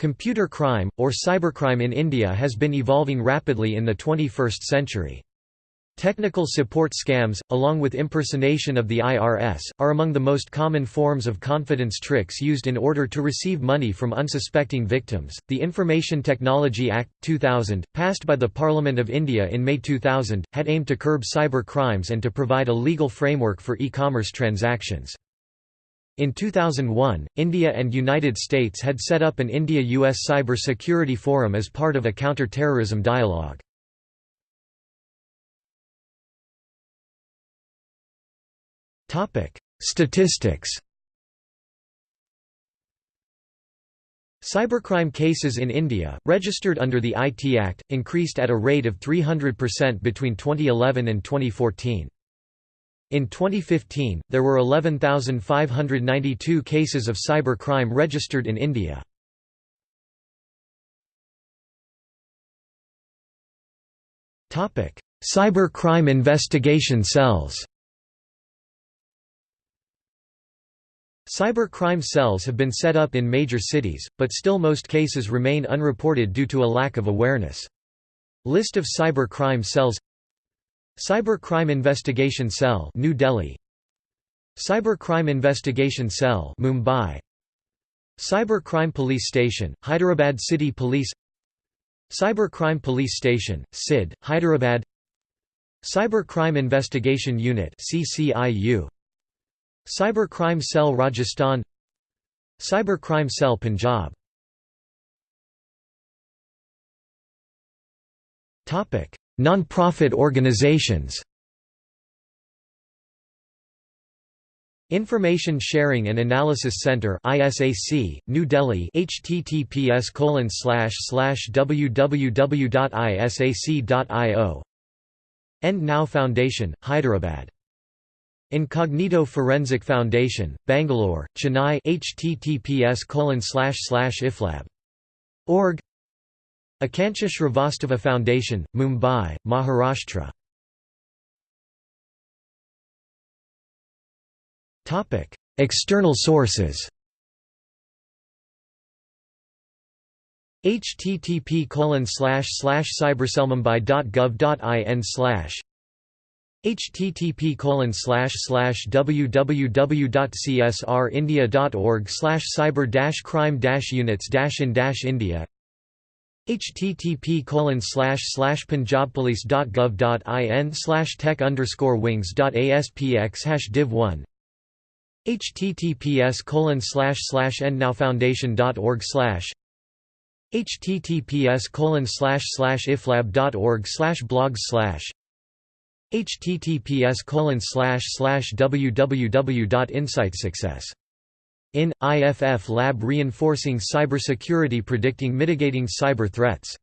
Computer crime, or cybercrime in India has been evolving rapidly in the 21st century. Technical support scams, along with impersonation of the IRS, are among the most common forms of confidence tricks used in order to receive money from unsuspecting victims. The Information Technology Act, 2000, passed by the Parliament of India in May 2000, had aimed to curb cyber crimes and to provide a legal framework for e-commerce transactions. In 2001, India and United States had set up an India-US Cyber Security Forum as part of a counter-terrorism dialogue. Statistics. Cybercrime cases in India, registered under the IT Act, increased at a rate of 300% between 2011 and 2014. In 2015, there were 11,592 cases of cybercrime registered in India. Cybercrime investigation cells Cyber crime cells have been set up in major cities, but still most cases remain unreported due to a lack of awareness. List of cyber crime cells Cyber Crime Investigation Cell New Delhi. Cyber Crime Investigation Cell Mumbai. Cyber Crime Police Station Hyderabad City Police. Cyber Crime Police Station CID Hyderabad. Cyber Crime Investigation Unit CCIU Cyber Crime Cell Rajasthan. Cyber Crime Cell Punjab Non-profit organizations. Information Sharing and Analysis Center ISAC, New Delhi https www.isac.io End Now Foundation, Hyderabad. Incognito Forensic Foundation, Bangalore, Chennai https iflab. Org Akancha Srivastava Foundation, Mumbai, Maharashtra. External sources. http cybercellmumbai.gov.in slash http www.csrindia.org cyber crime units in india http punjabpolice.gov.in tech underscore wings.aspx hash div 1 https endnowfoundation.org https iflab.org blogs slash https www.insightsuccess in IFF lab reinforcing cybersecurity predicting mitigating cyber threats